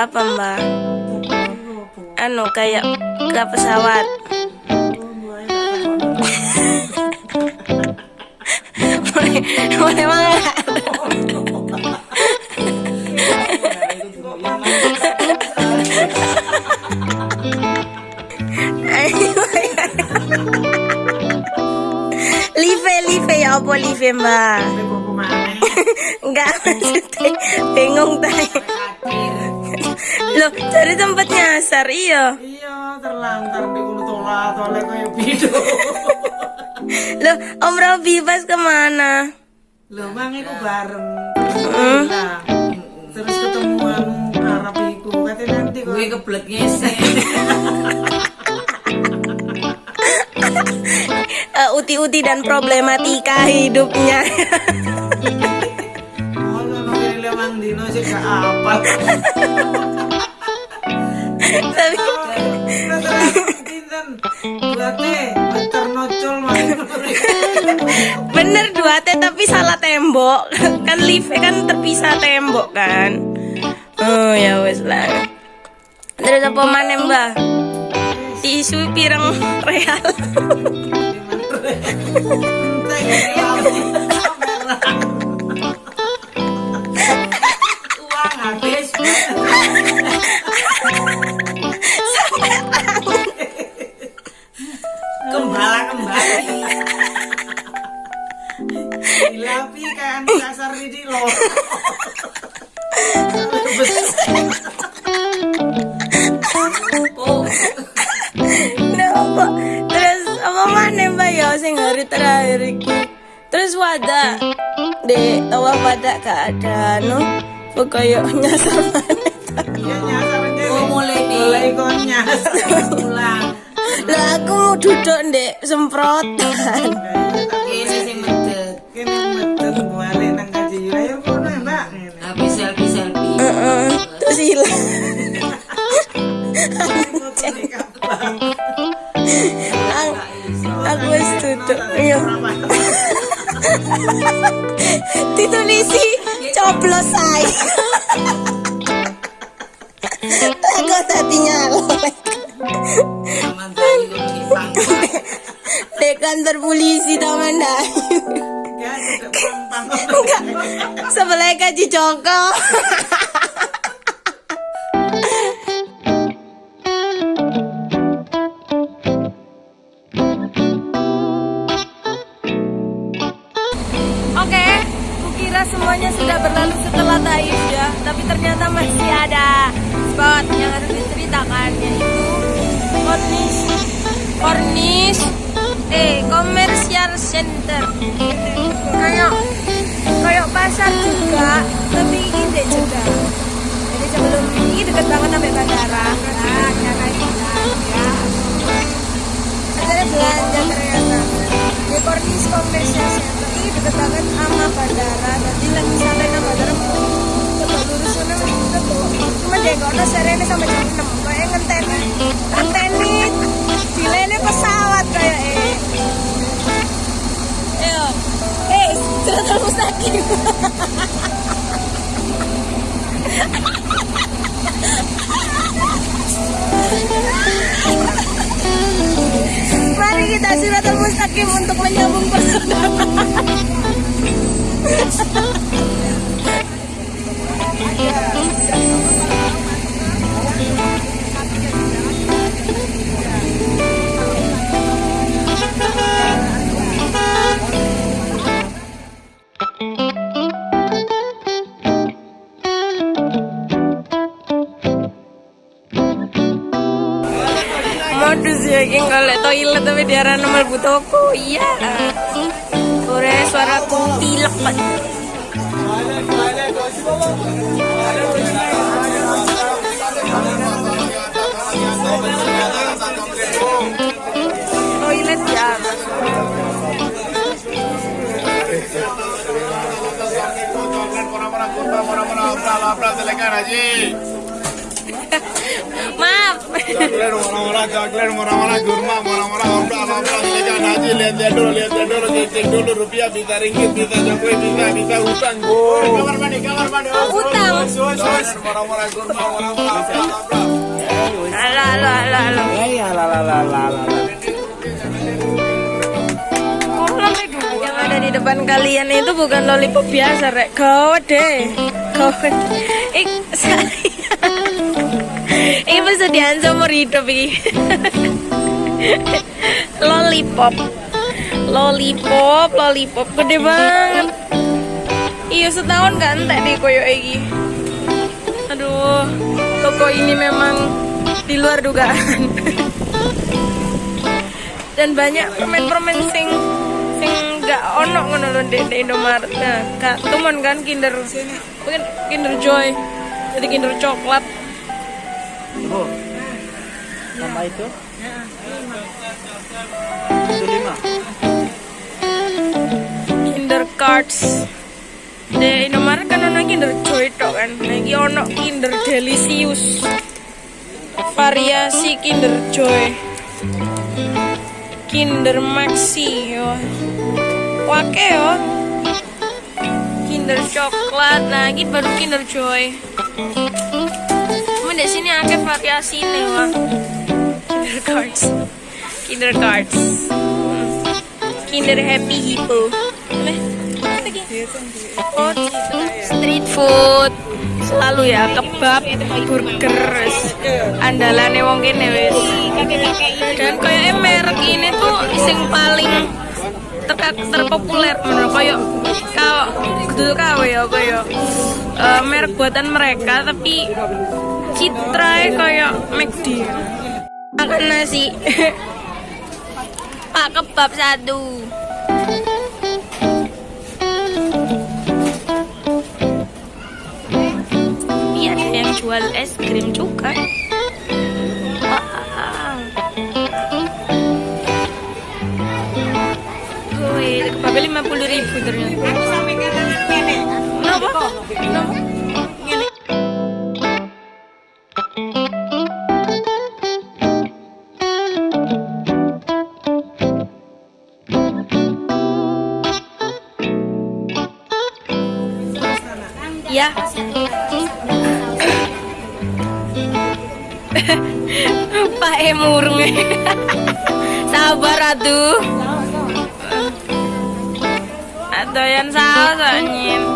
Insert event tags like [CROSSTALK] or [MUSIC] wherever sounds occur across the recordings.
berapa mbak? Anu kayak ke pesawat. mulai mulai mangat. Live, live ya apa live mbak? Enggak maksudnya bingung tanya. Loh, cari tempat nyasar iya. Iya, terlantar di ulu tola tolek kaya bido. [LAUGHS] Loh, Om Robi pas ke mana? Lho, mang iku bareng. Hmm. Nah, terus ketemuan Arab iku katanya nanti kok. Gue keblek ngesek. [LAUGHS] Eh, uti-uti dan problematika hidupnya. [LAUGHS] Oh, dino sih gak apa. Tapi bener dua teh tapi salah tembok. Kan lift kan terpisah tembok kan. Oh ya wes lah. Terus apa mana mbak? Tisu pirang real. Uang habis. Ya sing hari terakhir iki? Terus wadah Dek, tawah wadah ada no Pokoknya nyasar mana Iya nyasar aja. oh mulai nih. Mulai kon nyasar. Pulang. Lah aku mau duduk dek semprotan Ini sih medet. Kene meten balik nang kaji ayo kono Mbak. Habis selfie selfie. Heeh, Terus hilang Iya. [LAUGHS] Ditulisi Coblos saya Aku tadi kok di kantor polisi Taman Dayu. Enggak Sebelah kaji Joko sudah berlalu setelah Taif ya, tapi ternyata masih ada spot yang harus diceritakan yaitu Cornish Cornish eh Commercial Center. Kayak kayak pasar juga, tapi ini deh juga. Jadi sebelum ini deket banget sampai bandara. Nah, cara ini ya. Ada belanja ternyata. Di Cornish ini deket banget sama bandara. Jadi lagi sampai nang bandara Coba lurus sana udah kok. Cuma ada serene sampai jam 6 Kayak ngenteni. Ngenteni. Dilele pesawat kayak eh. Ayo Eh [LAUGHS] Siratul Mustaqim Mari kita Siratul Mustaqim untuk menyambung persaudaraan [LAUGHS] toilet tapi diarah nomor toko iya sore suaraku pilek pak toilet ya di depan kalian itu bukan lollipop biasa rek kau deh kau [LAUGHS] ik. Ini persediaan seumur hidup ini. [LAUGHS] lollipop. Lollipop, lollipop gede banget. Iya setahun kan entek deh koyo iki. Aduh, toko ini memang di luar dugaan. [LAUGHS] dan banyak permen-permen sing sing gak ono ngono di, di Indomaret. Nah, gak temen kan Kinder mungkin Kinder Joy. Jadi Kinder coklat. Oh. Tambah itu? Itu lima. Kinder Cards. Di Indomaret kan ono Kinder Joy tok kan. Nah, iki ono Kinder Delicious. Variasi Kinder Joy. Kinder Maxi yo. Wake yo. Kinder coklat. Nah, ini baru Kinder Joy. Di sini ada variasi nih, wah. Kinder Cards. Kinder Cards. Kinder Happy Hippo. Street food selalu ya kebab burger andalannya wong kene wis dan kayak merek ini tuh sing paling ter terpopuler menurut kayak kalau dulu kawe ya kayak eh, merek buatan mereka tapi citra kayak McD. Makan nasi pak kebab satu. Iya yang jual es krim juga. Ya. Pak Emurung. Sabar atuh. Saus anjing. Makasih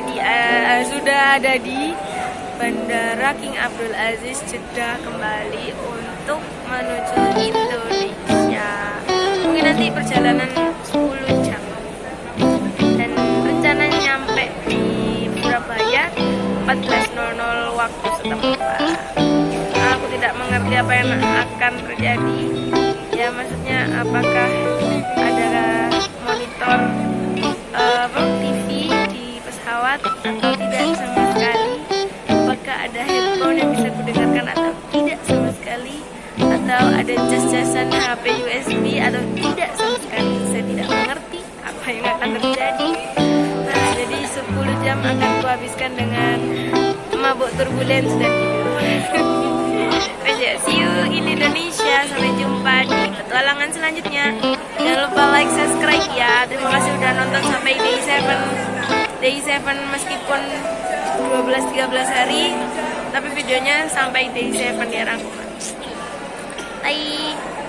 di eh, sudah ada di Bandara King Abdul Aziz Jeddah kembali untuk menuju Indonesia. Mungkin nanti perjalanan 10 jam. Dan rencananya nyampe di Surabaya 14.00 waktu setempat. Aku tidak mengerti apa yang akan terjadi. Ya maksudnya apakah ada sekali atau ada cas-casan HP USB atau tidak sama sekali saya tidak mengerti apa yang akan terjadi nah jadi 10 jam akan kuhabiskan dengan mabuk turbulence dan tidur [LAUGHS] see you in Indonesia. Sampai jumpa di petualangan selanjutnya. Jangan lupa like, subscribe ya. Terima kasih udah nonton sampai day 7. Day 7 meskipun 12-13 hari, tapi videonya sampai day 7 ya rangkuman. 阿